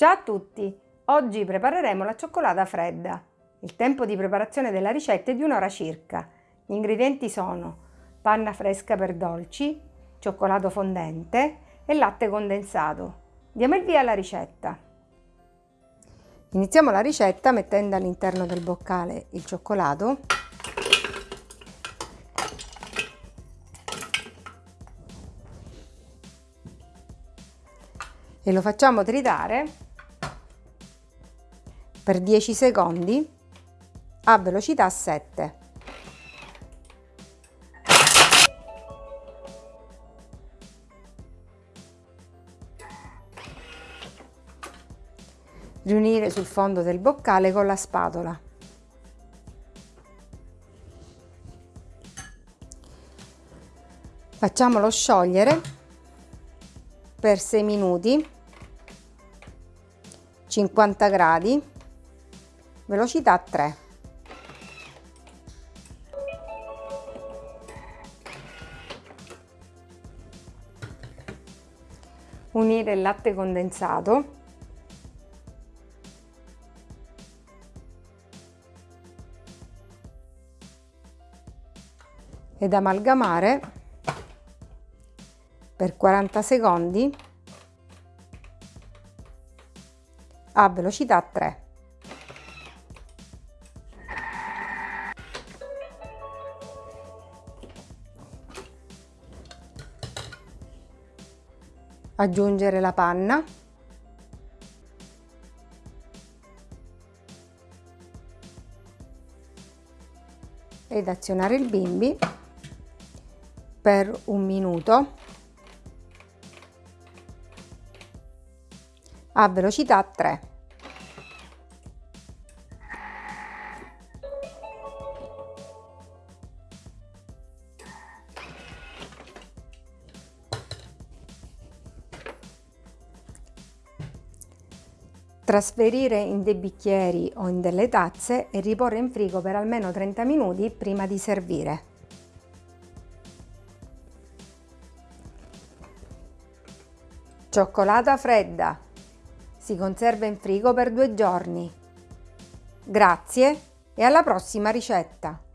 Ciao a tutti! Oggi prepareremo la cioccolata fredda. Il tempo di preparazione della ricetta è di un'ora circa. Gli ingredienti sono panna fresca per dolci, cioccolato fondente e latte condensato. Diamo il via alla ricetta. Iniziamo la ricetta mettendo all'interno del boccale il cioccolato e lo facciamo tritare per 10 secondi a velocità 7. Riunire sul fondo del boccale con la spatola. Facciamolo sciogliere per 6 minuti 50 gradi velocità 3. Unire il latte condensato ed amalgamare per 40 secondi a velocità 3. Aggiungere la panna ed azionare il bimbi per un minuto a velocità 3. Trasferire in dei bicchieri o in delle tazze e riporre in frigo per almeno 30 minuti prima di servire. Cioccolata fredda. Si conserva in frigo per due giorni. Grazie e alla prossima ricetta!